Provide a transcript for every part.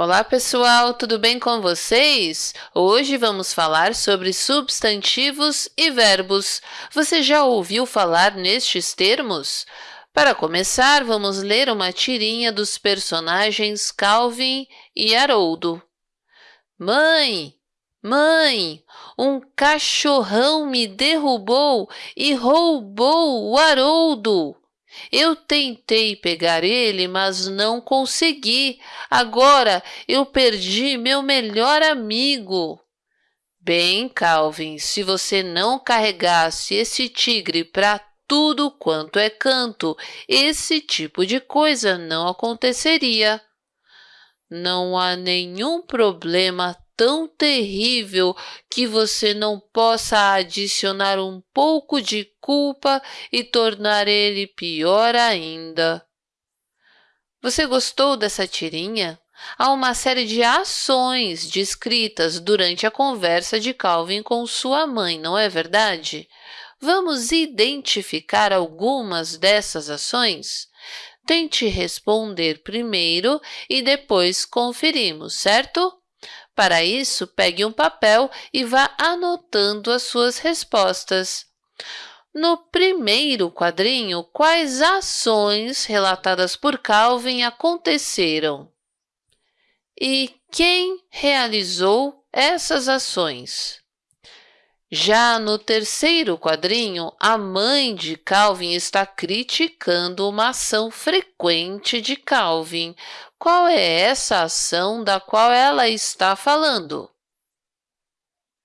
Olá, pessoal! Tudo bem com vocês? Hoje vamos falar sobre substantivos e verbos. Você já ouviu falar nestes termos? Para começar, vamos ler uma tirinha dos personagens Calvin e Haroldo. Mãe! Mãe! Um cachorrão me derrubou e roubou o Haroldo! Eu tentei pegar ele, mas não consegui. Agora eu perdi meu melhor amigo. Bem, Calvin, se você não carregasse esse tigre para tudo quanto é canto, esse tipo de coisa não aconteceria. Não há nenhum problema tão terrível que você não possa adicionar um pouco de culpa e tornar ele pior ainda. Você gostou dessa tirinha? Há uma série de ações descritas durante a conversa de Calvin com sua mãe, não é verdade? Vamos identificar algumas dessas ações? Tente responder primeiro e depois conferimos, certo? Para isso, pegue um papel e vá anotando as suas respostas. No primeiro quadrinho, quais ações relatadas por Calvin aconteceram? E quem realizou essas ações? Já no terceiro quadrinho, a mãe de Calvin está criticando uma ação frequente de Calvin. Qual é essa ação da qual ela está falando?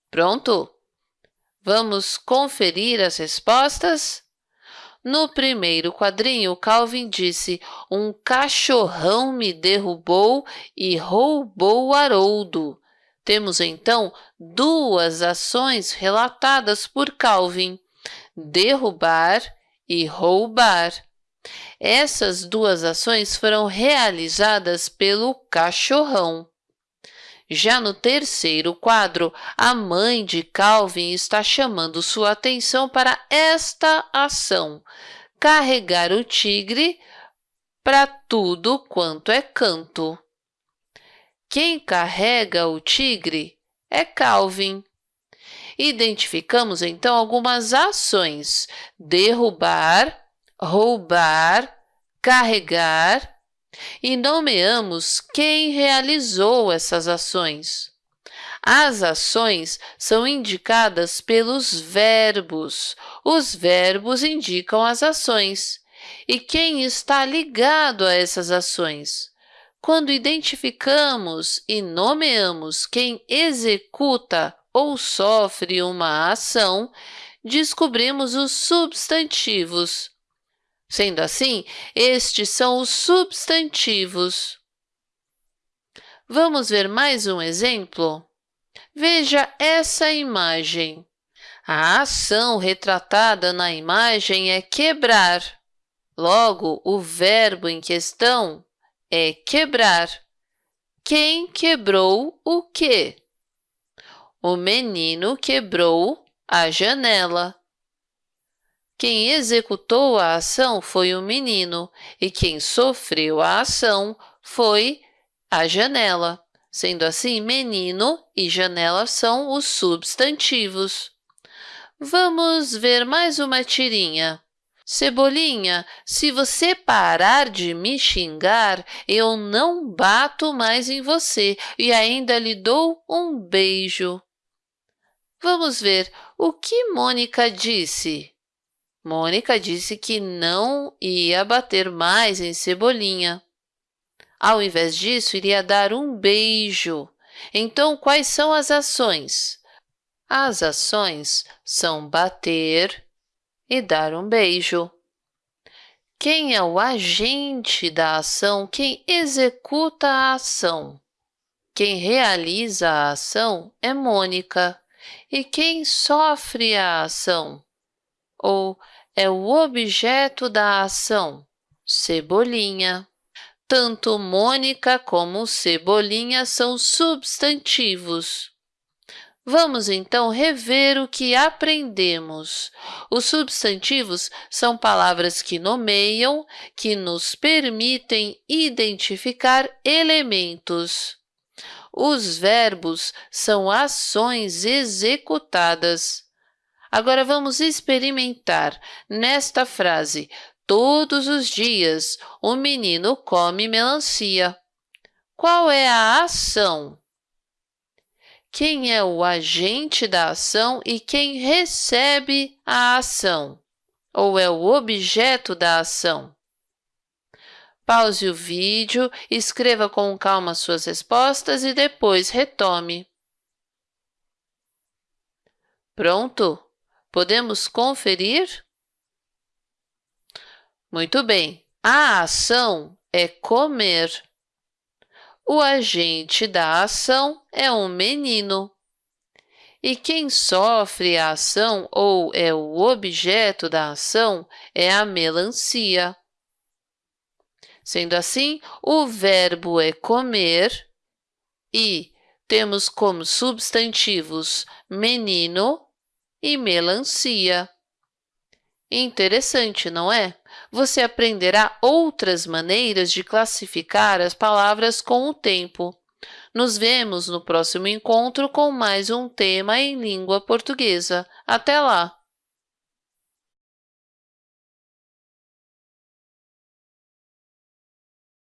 Pronto? Vamos conferir as respostas? No primeiro quadrinho, Calvin disse, um cachorrão me derrubou e roubou o Haroldo. Temos, então, duas ações relatadas por Calvin, derrubar e roubar. Essas duas ações foram realizadas pelo cachorrão. Já no terceiro quadro, a mãe de Calvin está chamando sua atenção para esta ação, carregar o tigre para tudo quanto é canto. Quem carrega o tigre é Calvin. Identificamos, então, algumas ações. Derrubar, roubar, carregar e nomeamos quem realizou essas ações. As ações são indicadas pelos verbos. Os verbos indicam as ações. E quem está ligado a essas ações? Quando identificamos e nomeamos quem executa ou sofre uma ação, descobrimos os substantivos. Sendo assim, estes são os substantivos. Vamos ver mais um exemplo? Veja essa imagem. A ação retratada na imagem é quebrar. Logo, o verbo em questão é quebrar. Quem quebrou o quê? O menino quebrou a janela. Quem executou a ação foi o menino e quem sofreu a ação foi a janela. Sendo assim, menino e janela são os substantivos. Vamos ver mais uma tirinha. Cebolinha, se você parar de me xingar, eu não bato mais em você e ainda lhe dou um beijo. Vamos ver o que Mônica disse. Mônica disse que não ia bater mais em Cebolinha. Ao invés disso, iria dar um beijo. Então, quais são as ações? As ações são bater, e dar um beijo. Quem é o agente da ação? Quem executa a ação? Quem realiza a ação é Mônica. E quem sofre a ação? Ou é o objeto da ação? Cebolinha. Tanto Mônica como Cebolinha são substantivos. Vamos, então, rever o que aprendemos. Os substantivos são palavras que nomeiam, que nos permitem identificar elementos. Os verbos são ações executadas. Agora vamos experimentar nesta frase. Todos os dias, o menino come melancia. Qual é a ação? Quem é o agente da ação e quem recebe a ação? Ou é o objeto da ação? Pause o vídeo, escreva com calma suas respostas e depois retome. Pronto? Podemos conferir? Muito bem. A ação é comer. O agente da ação é um menino. E quem sofre a ação ou é o objeto da ação é a melancia. Sendo assim, o verbo é comer e temos como substantivos menino e melancia. Interessante, não é? Você aprenderá outras maneiras de classificar as palavras com o tempo. Nos vemos no próximo encontro com mais um tema em língua portuguesa. Até lá!